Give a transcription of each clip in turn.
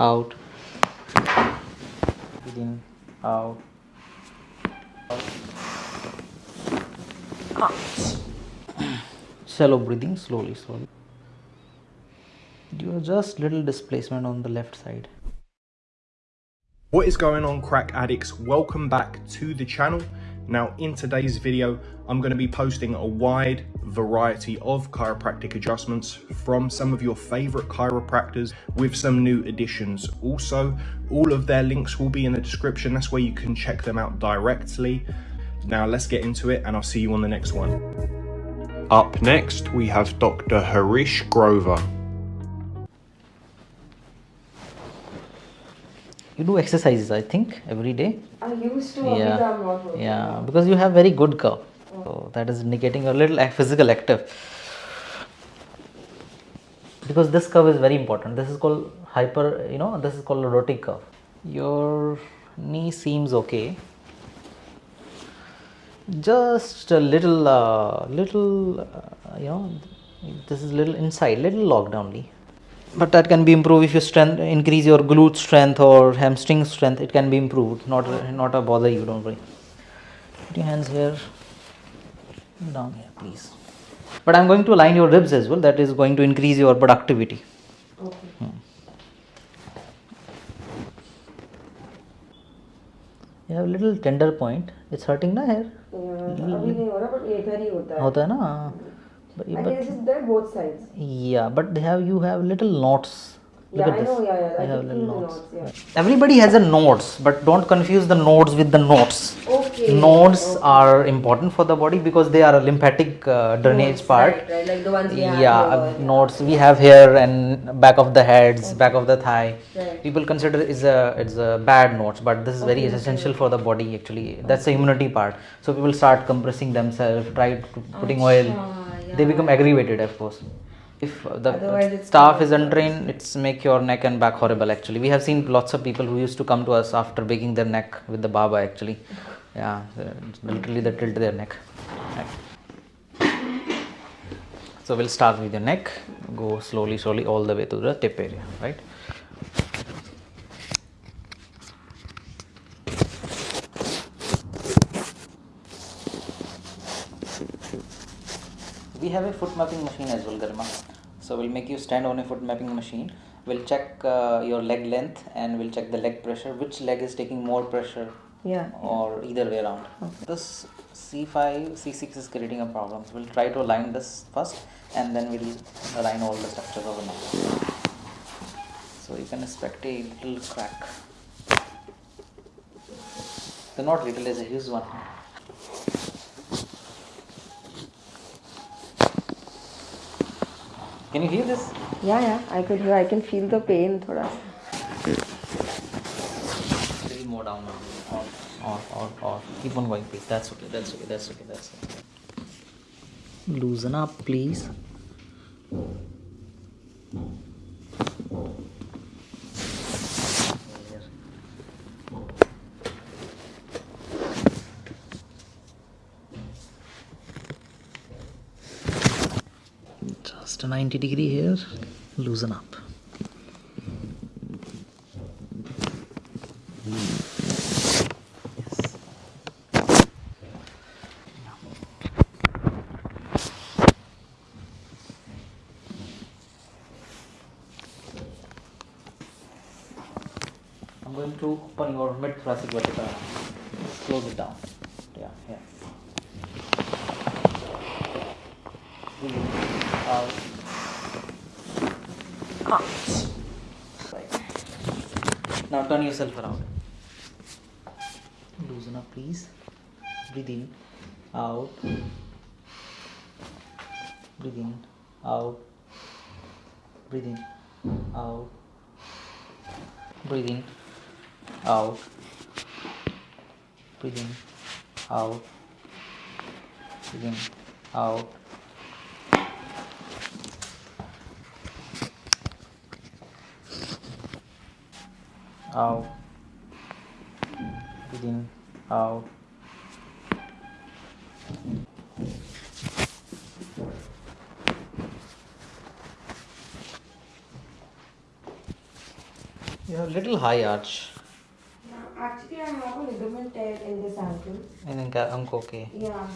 out. Breathe in out. Shallow breathing slowly slowly. You are just little displacement on the left side. What is going on crack addicts? Welcome back to the channel. Now in today's video, I'm going to be posting a wide variety of chiropractic adjustments from some of your favorite chiropractors with some new additions. Also, all of their links will be in the description. That's where you can check them out directly. Now let's get into it and I'll see you on the next one. Up next, we have Dr. Harish Grover. You do exercises i think every day? I used to, yeah. I'm not working. yeah because you have very good curve. So that is indicating a little physical active. Because this curve is very important. This is called hyper you know this is called a rotic curve. Your knee seems okay. Just a little uh, little uh, you know this is little inside little locked only but that can be improved if you strength increase your glute strength or hamstring strength it can be improved not not a bother you don't worry put your hands here down here please but i'm going to align your ribs as well that is going to increase your productivity Okay. you have little tender point it's hurting na here Yeah, अभी नहीं हो रहा but इधर ही होता है. होता है ना But, I but is there both sides. yeah but they have you have little knots Look Yeah, I this. know, yeah, yeah, I have little knots. knots, yeah. Everybody has a nodes, but don't confuse the nodes with the nodes. Okay. Nodes okay. are important for the body because they are a lymphatic uh, drainage Nodes, part. Right, right, like the ones we have yeah, here, uh, nodes we have here and back of the heads, back of the thigh. Right. People consider is a it's a bad nodes, but this is very essential for the body actually. That's the immunity part. So people start compressing themselves, try to putting oil. They become aggravated, of course. If uh, the Otherwise staff is untrained, it's make your neck and back horrible. Actually, we have seen lots of people who used to come to us after breaking their neck with the baba. Actually, yeah, literally they tilt their neck. So we'll start with your neck. Go slowly, slowly all the way to the tip area. Right. We have a foot mapping machine as well garima. So we'll make you stand on a foot mapping machine. We'll check uh, your leg length and we'll check the leg pressure. Which leg is taking more pressure? Yeah. or either way around. This c5 c6 is creating a problem. So we'll try to align this first and then we'll align all the structures of the so you can expect a little crack. The not little is a huge one can you hear this Yeah, yeah. I could hear. I can feel the pain. थोड़ा. little more down. Or, or, or, or. Keep on going, please. That's okay. That's okay. That's okay. That's okay. Loosen up, please. Just a 90 degree here. Loosen up. I'm going to open your mid thoracic vertebra. Close it down. Yeah, yeah. Breathe Now turn yourself around. Loosen up, please. Breathe in, out. Breathe in, out. Breathe in, out. Breathe in, out. Breathe in, out. Breathe in, out. Out. Breathe in, out. You have a little high arch. Actually, I have a ligament tear in this ankle. I think uh, I'm okay. Yeah.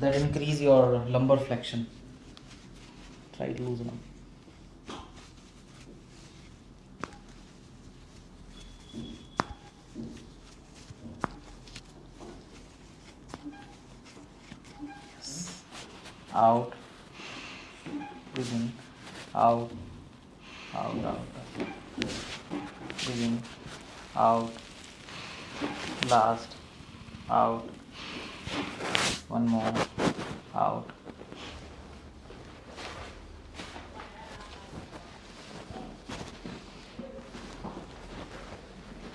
That increase your lumbar flexion. Try to loosen up. Yes. Out. In. Out. Out. Out. In. Out. Last. Out. One more. Out.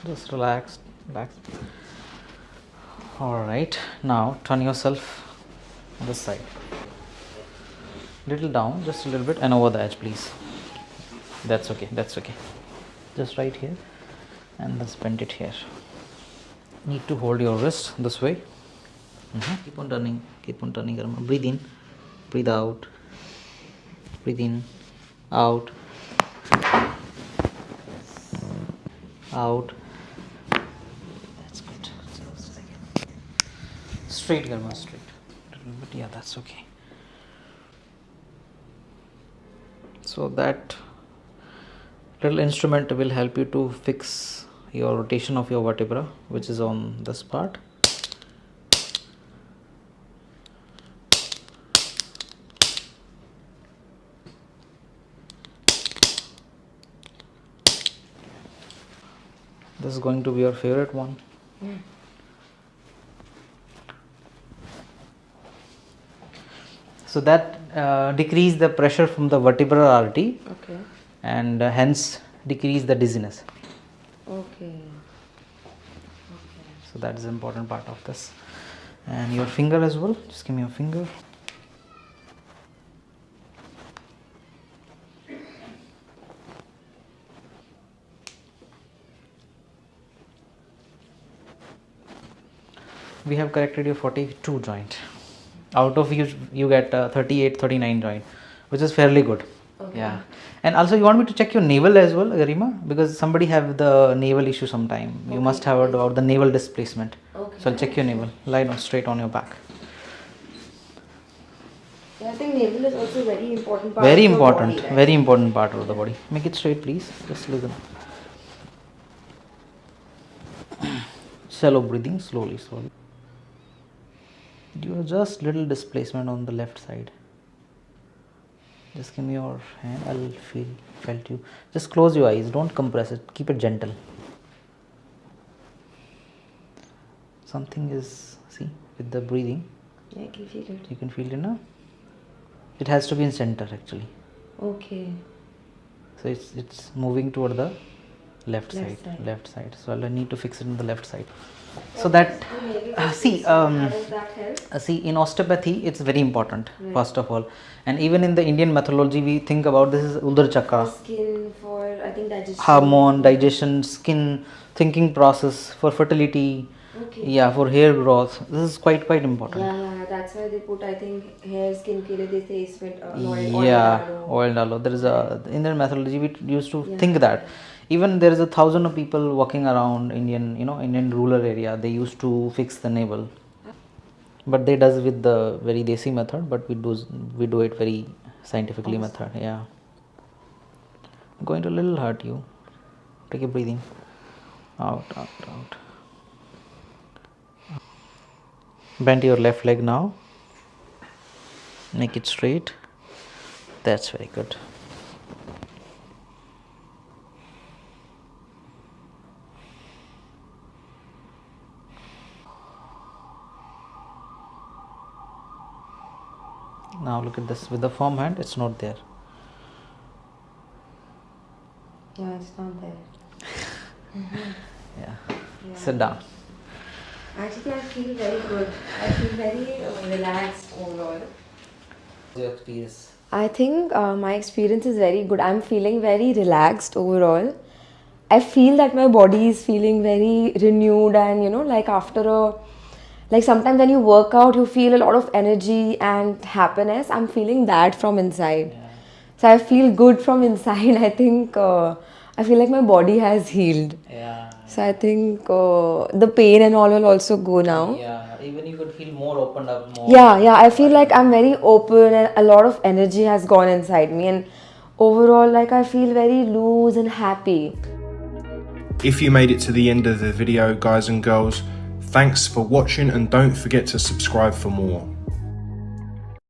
Just relax. Relax. Alright. Now turn yourself on this side. Little down, just a little bit, and over the edge, please. That's okay. That's okay. Just right here, and let's bend it here. Need to hold your wrist this way. Mhm. Keep on turning. Keep on turning. Breathe in. Breathe out. Breathe in. Out. Out. That's good. Just a second. Straight, Garima. Straight. Little bit. Yeah, that's okay. So that little instrument will help you to fix your rotation of your vertebra, which is on this part. This is going to be your favorite one. Hmm. So that uh, decrease the pressure from the vertebral artery Okay. and uh, hence decrease the dizziness. Okay. So that is important part of this. And your finger as well. Just give me your finger. We have corrected your 42 joint. Out of you, you get uh, 38, 39 joint, which is fairly good. Okay. Yeah. And also, you want me to check your navel as well, Garima? Because somebody have the navel issue sometime. You must have heard about the navel displacement. Okay. So I'll check your navel. Lie down straight on your back. Yeah, I think navel is also very important part Very of the important. body, right? Very important part of the body. Make it straight, please. Just listen. Shallow breathing, slowly, slowly. You have just little displacement on the left side. Just give me your hand. I'll feel felt you. Just close your eyes. Don't compress it. Keep it gentle. Something is see with the breathing. Yeah, I can feel it. You can feel it now. It has to be in center actually. Okay. So it's it's moving toward the left, Left side, side. Left side. So I'll need to fix it in the left side. So that uh, see um, that uh, see in osteopathy it's very important first of all, and even in the Indian methodology we think about this is Udar Chakra, Skin for I think digestion. hormone, digestion, skin, thinking process for fertility, okay. yeah for hair growth. This is quite quite important. Yeah, yeah that's why they put i think hair skin ke they say is with uh, oil, yeah oil dalo there is a in their methodology we used to yeah. think that. Even there is a thousand of people walking around indian you know indian rural area they used to fix the navel. But they does with the very desi method but we do we do it very scientifically awesome. method yeah. Going to a little hurt you. Take a breathing. Out out out bend your left leg now. Make it straight. That's very good. Now look at this. With the firm hand it's not there. Yeah, it's not there. Mm-hmm. yeah. Yeah. sit down Actually, I feel very good. I feel very uh, relaxed overall. Your experience. I think uh, my experience is very good. I'm feeling very relaxed overall. I feel that my body is feeling very renewed, and you know, like after a like sometimes when you work out, you feel a lot of energy and happiness. I'm feeling that from inside. So I feel good from inside. I think uh, I feel like my body has healed. Yeah. So I think uh, the pain and all will also go now. Yeah. Even you could feel more opened up more. Yeah, yeah. I feel like I'm very open and a lot of energy has gone inside me, and overall, like I feel very loose and happy. If you made it to the end of the video, guys and girls, thanks for watching and don't forget to subscribe for more.